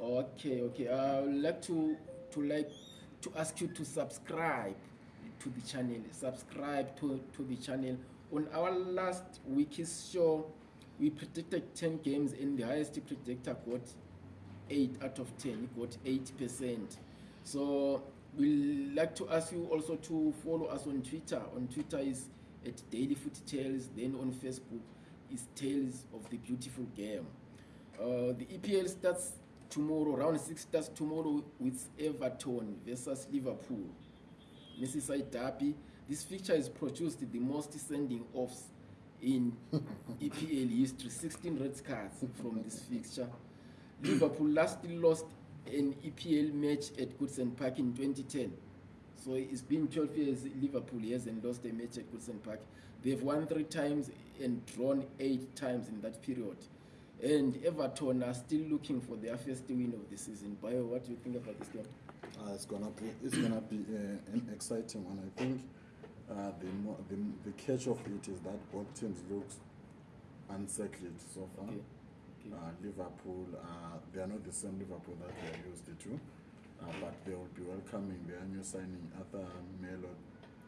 Okay, okay. I would like to to like to ask you to subscribe to the channel subscribe to, to the channel on our last weeks show we predicted 10 games and the highest predictor got 8 out of 10 he got 8% so we'd like to ask you also to follow us on twitter on twitter is at daily foot tales then on facebook is tales of the beautiful game uh, the epl starts tomorrow round six starts tomorrow with everton versus liverpool missiside darby this feature has produced the most sending offs in epl history 16 red cards from this fixture liverpool lastly lost an epl match at goodson park in 2010 so it's been 12 years liverpool hasn't lost a match at goodson park they've won three times and drawn eight times in that period and everton are still looking for their first win of the season bio what do you think about this game uh, it's gonna be it's gonna be uh, an exciting one i think uh, the, more, the the catch of it is that both teams look unsettled so far okay. Uh, okay. Uh, liverpool uh, they are not the same liverpool that they are used to uh, but they will be welcoming their new signing arthur melo okay.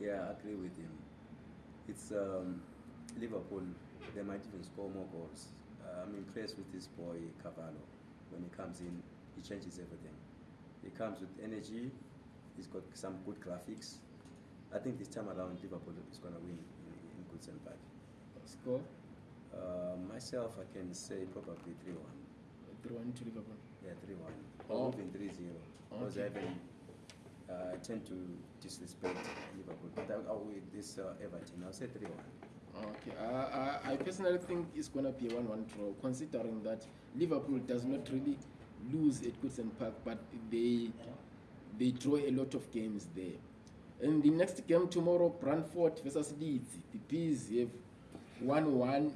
Yeah, I agree with him. It's um, Liverpool, they might even score more goals. Uh, I'm impressed with this boy Cavallo. When he comes in, he changes everything. He comes with energy, He's got some good graphics. I think this time around Liverpool is going to win in, in goods and bad. Score? Uh, myself, I can say probably 3 1. 3 1 to Liverpool? Yeah, 3 1. Or oh. even 3 0. Because okay. I uh, tend to disrespect Liverpool. But I, I will this uh, Everton. I'll say 3 1. Okay, I, I personally think it's going to be a 1 1 draw, considering that Liverpool does not really lose at Goodson Park, but they they draw a lot of games there and the next game tomorrow branford versus leeds the bees have one one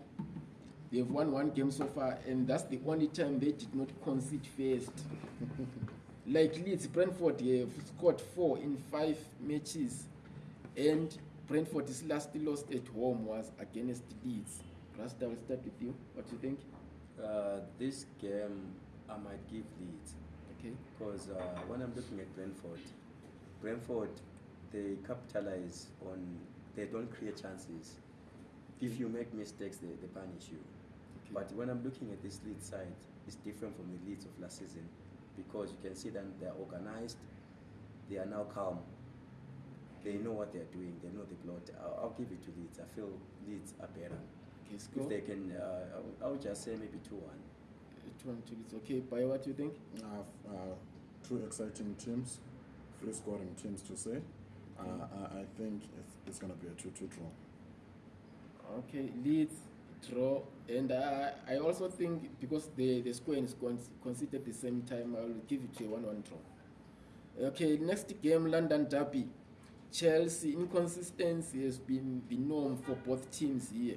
they have one one game so far and that's the only time they did not concede first like leeds branford have scored four in five matches and branford's last lost at home was against leeds rust i will start with you what do you think uh, this game i might give leeds Okay. Because uh, when I'm looking at Brentford, Brentford, they capitalize on, they don't create chances. If you make mistakes, they, they punish you. Okay. But when I'm looking at this lead side, it's different from the leads of last season because you can see that they're organized, they are now calm. They know what they're doing, they know the plot. I'll, I'll give it to Leeds. I feel Leeds are better. Okay, if they can, uh, I'll, I'll just say maybe 2 1 two. is okay. By what do you think? I have uh, two exciting teams, three scoring teams to say. Uh, I, think it's, it's going to be a 2 2 draw. Okay, Leeds draw, and uh, I also think because the, the score is con- considered the same time, I will give it a 1 1 draw. Okay, next game London Derby. Chelsea inconsistency has been the norm for both teams here.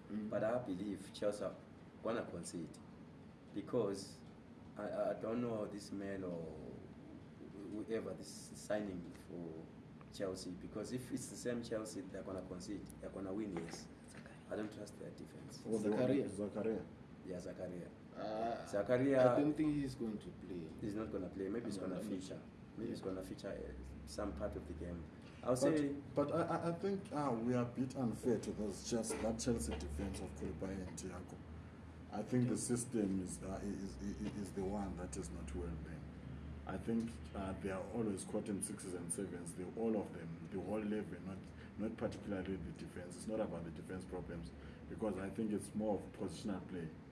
mm. but I believe Chelsea are gonna concede because I, I don't know this man or whoever is signing for Chelsea because if it's the same Chelsea, they're gonna concede, they're gonna win. Yes, I don't trust their defense. Or oh, Zakaria. Zakaria. Yeah, Zakaria. Uh, Zakaria. I don't think he's going to play. He's not gonna play. Maybe he's gonna feature. Maybe yeah. Uh, he's gonna feature some part of the game. I'll but, say. But I, I think uh, we are a bit unfair to those just that Chelsea defense of Koulibaly and Thiago. I think the system is, uh, is, is, is the one that is not well made. I think uh, they are always caught in sixes and sevens. They, all of them, the whole level, not not particularly the defense. It's not about the defense problems, because I think it's more of positional play.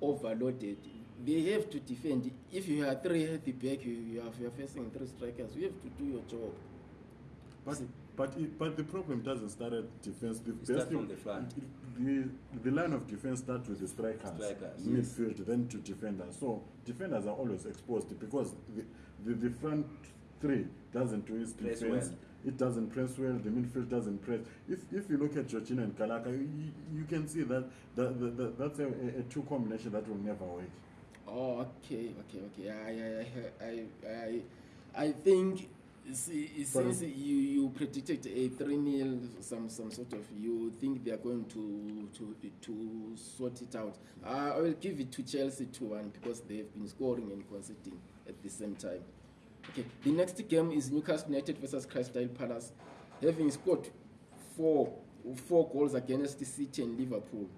overloaded they have to defend if you have three at the back you have you are facing three strikers you have to do your job but See? but it, but the problem doesn't start at defense the you best start from you, the front it, the, the line of defense starts with the strikers, strikers midfield yes. then to defenders so defenders are always exposed because the, the, the front three doesn't do its defense press well. it doesn't press well the midfield doesn't press if, if you look at georgina and kalaka you, you can see that the, the, the, that's a, a two combination that will never work oh okay okay okay i, I, I, I, I think See, you, you predicted a 3 nil some some sort of you think they are going to to to sort it out. Uh, I will give it to Chelsea 2-1 because they have been scoring and conceding at the same time. Okay, the next game is Newcastle United versus Crystal Palace. Having scored four four goals against the City and Liverpool.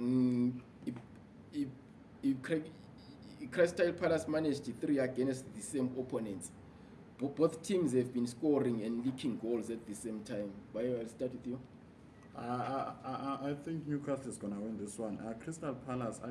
Mm, if Crystal Palace managed three against the same opponents. Bo both teams have been scoring and leaking goals at the same time. Bayo, I'll start with you. Uh, I, I, I think Newcastle is going to win this one. Uh, Crystal Palace, I,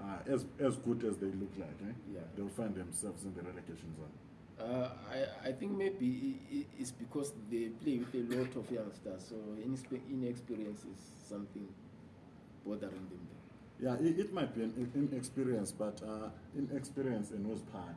Uh, as as good as they look like, eh? yeah. they'll find themselves in the relegation zone. Uh, I, I think maybe it's because they play with a lot of youngsters, so inexperience is something bothering them. Yeah, it, it might be an inexperience, but uh, inexperience in whose part?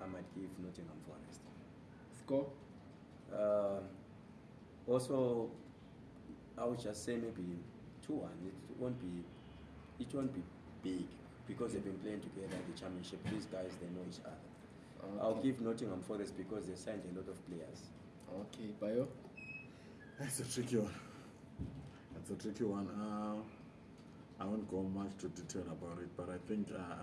I might give Nottingham Forest. Score? Uh, also i would just say maybe two one it won't be it won't be big because okay. they've been playing together in the championship these guys they know each other okay. i'll give nottingham forest because they signed a lot of players okay bio that's a tricky one that's a tricky one uh, i won't go much to detail about it but i think uh,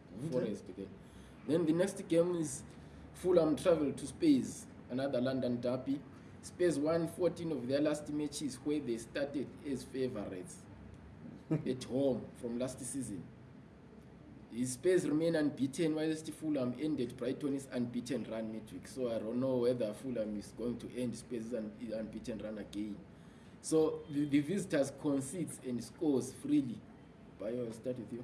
forest okay then the next game is fulham travelled to spares another london derby spares one 14 of their last matches where they started as favourites at home from last season his spares remain unbeaten whilst fulham ended brightonis unbeaten run midweek so i don't know whether fulham is going to end spares un unbeaten run again so the, the visitors concedes and scores freely bio started here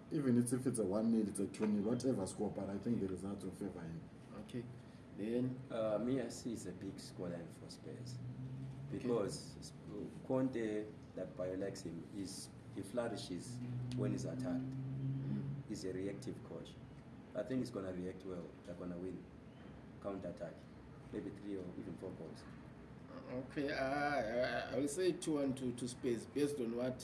even it's, if it's a one nil, it's a two nil, whatever score. But I think the results will favor him. Okay. Then uh, me, I see it's a big scoreline for Spurs because okay. Uh, Conte, that bio likes him, is he flourishes when he's attacked. Mm. He's a reactive coach. I think he's gonna react well. They're gonna win counter attack, maybe three or even four goals okay uh, i will say two one two two space based on what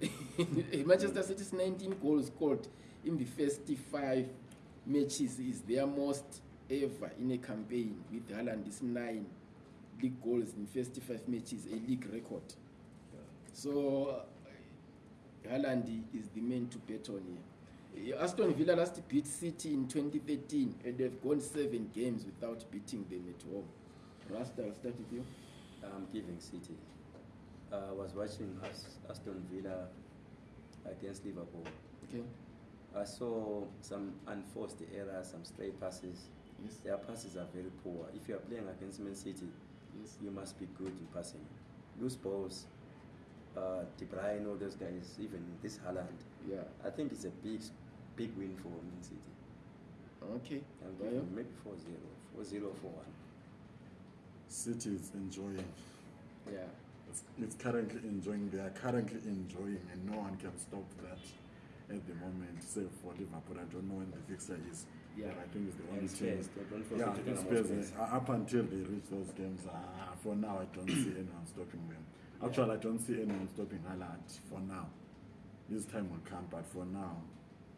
game manchester mm. city's 19 goals scored in the first five matches is their most ever in a campaign with Haaland's nine league goals in first five matches a league record so uh, Haaland is the main to bet on here Aston Villa last beat City in 2013 and they've gone seven games without beating them at home. Rasta, I'll start with you. I'm giving City. I was watching Aston Villa against Liverpool. Okay. I saw some unforced errors, some stray passes. Yes. Their passes are very poor. If you are playing against Man City, yes. you must be good in passing. Loose balls, uh, De Bruyne, all those guys, even this Haaland. Yeah. I think it's a big, big win for Man City. Okay. And maybe 4-0, 4-0, 4-1. city is enjoying. Yeah. It's, it's currently enjoying. They are currently enjoying, and no one can stop that at the moment, save for Liverpool. I don't know when the fixture is. Yeah. But I think it's the only it's team. Don't yeah, it's space. Space. Up until they reach those games, uh, for now, I don't see anyone stopping them. Actually, yeah. I don't see anyone stopping Alad for now. This time will come, but for now,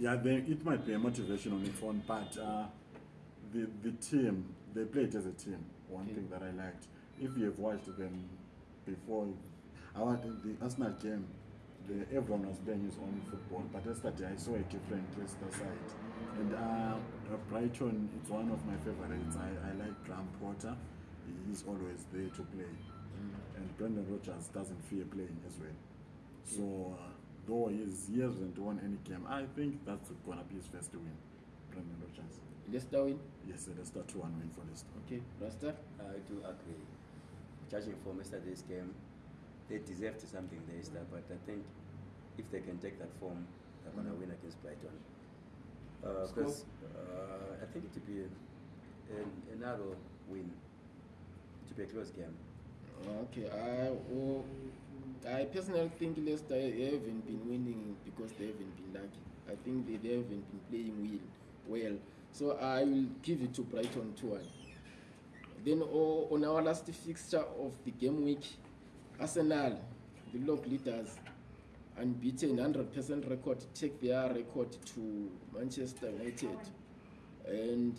Yeah, they, it might be a motivation on its own, but uh, the, the team, they played as a team. One okay. thing that I liked if you have watched them before our the, the arsenal game the everyone was playing his own football but yesterday i saw a different leicester side and uh, uh brighton it's one of my favorites i, I like graham porter he's always there to play mm. and brendan rogers doesn't fear playing as well so uh, though he's, he hasn't won any game i think that's gonna be his first win brendan rogers Leicester win? Yes, Leicester 2-1 win for Leicester. Okay, Rasta? I do agree. judging from yesterday's game, they deserved something, Leicester, but I think if they can take that form, they're going to mm. win against Brighton. Because uh, uh, I think it will be a, a, narrow win. It will be a close game. Okay, I, well, I personally think Leicester haven't been winning because they haven't been lucky. I think they, they haven't been playing well. well. So I will give it to Brighton 2 1. Then oh, on our last fixture of the game week, Arsenal, the lock leaders, unbeaten 100% record, take their record to Manchester United. And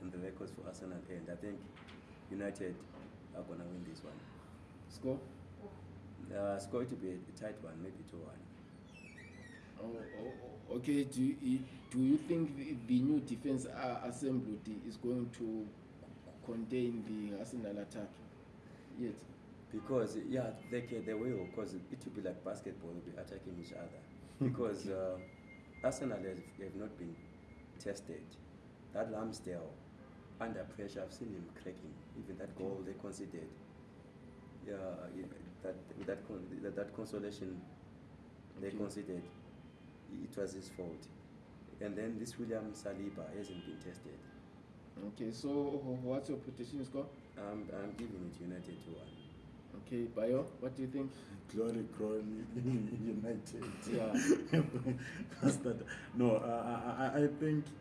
and the records for arsenal end i think united are gonna win this one score uh, score to be a tight one maybe two one oh, oh, oh, okay, do you, do you think the, the new defense uh, assembly is going to contain the Arsenal attack yet? Because, yeah, they, can, they will, because it will be like basketball, they'll be attacking each other. Because uh, Arsenal have, have not been tested. That Lambsdale, under pressure, I've seen him cracking. Even that goal they conceded, yeah, that that that, that consolation they okay. conceded, it was his fault. And then this William Saliba hasn't been tested. Okay, so oh, oh, what's your prediction score? I'm, I'm giving it United to one. Okay, Bayo, what do you think? Glory, glory, United. Yeah. that, no, uh, uh, uh, I, I think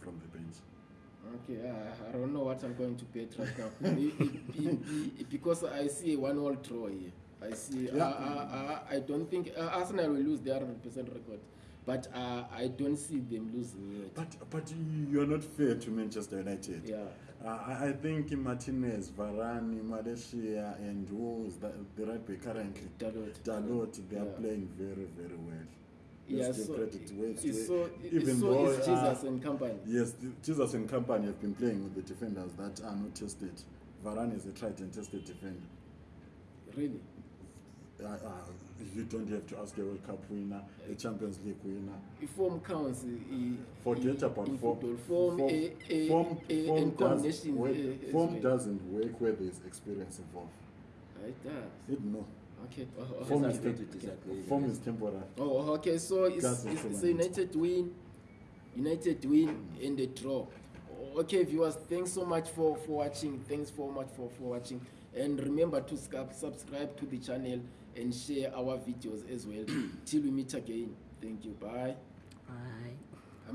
from the bench. Okay, uh, I don't know what I'm going to bet right now. because I see a 1-all draw here. I see. Yeah. Uh, uh, uh, I don't think uh, Arsenal will lose their 100% record. But uh, I don't see them losing yet. But, but you're not fair to Manchester United. Yeah. Uh, I think Martinez, Varane, Malaysia, and Wolves, the, the right way currently, Dalot, Dalot they are yeah. playing very, very well jesus and company have been playing with the defenders that are not tested varan is a tried and tested defender really uh, uh, you don't have to ask a world cup winner uh, a champions league winner form counts forget about form form doesn't work where there's experience involved it does it no Oh, oh, oh, okay so united win united win hmm. and the draw okay viewers thanks so much for for watching thanks so much for for watching and remember to subscribe to the channel and share our videos as well till we meet again thank you bye bye